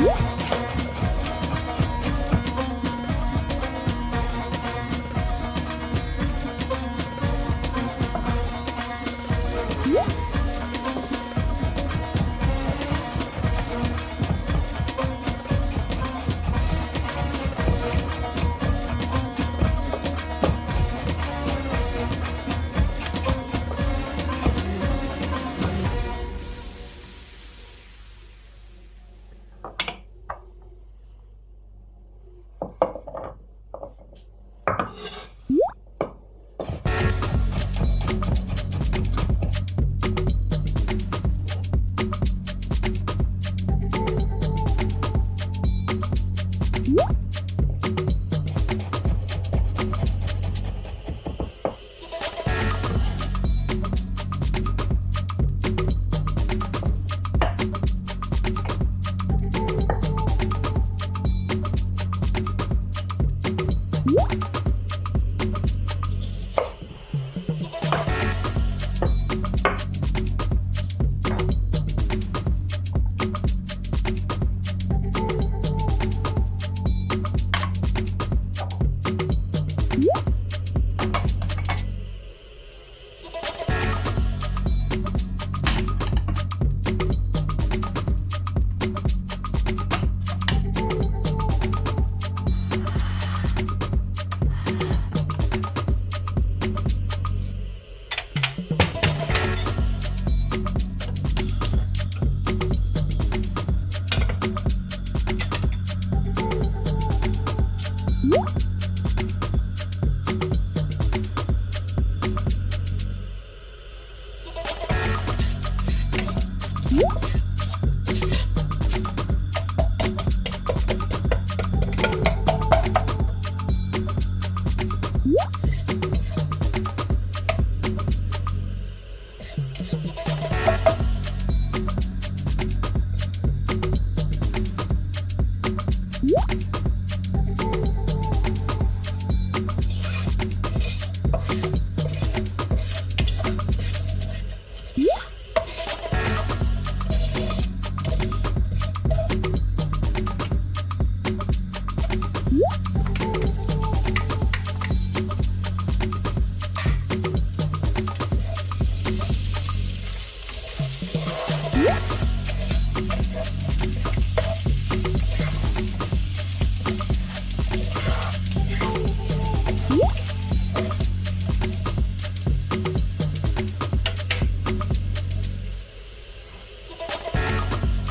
응? What?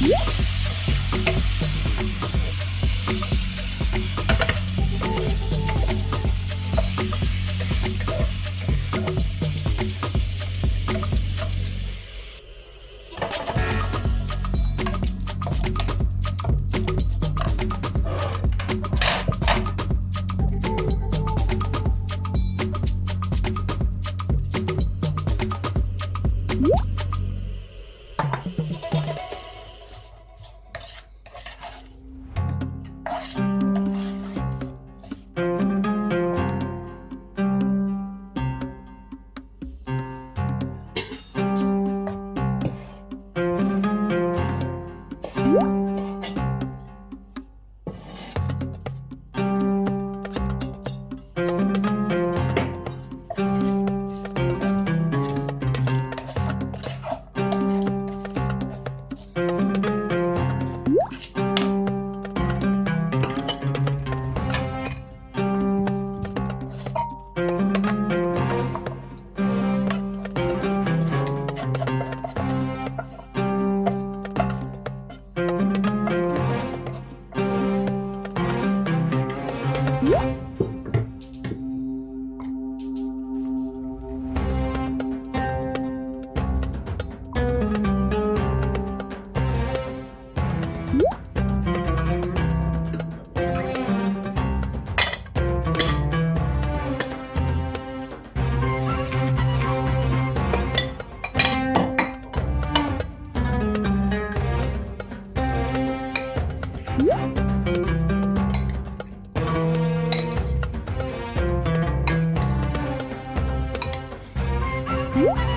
What? What?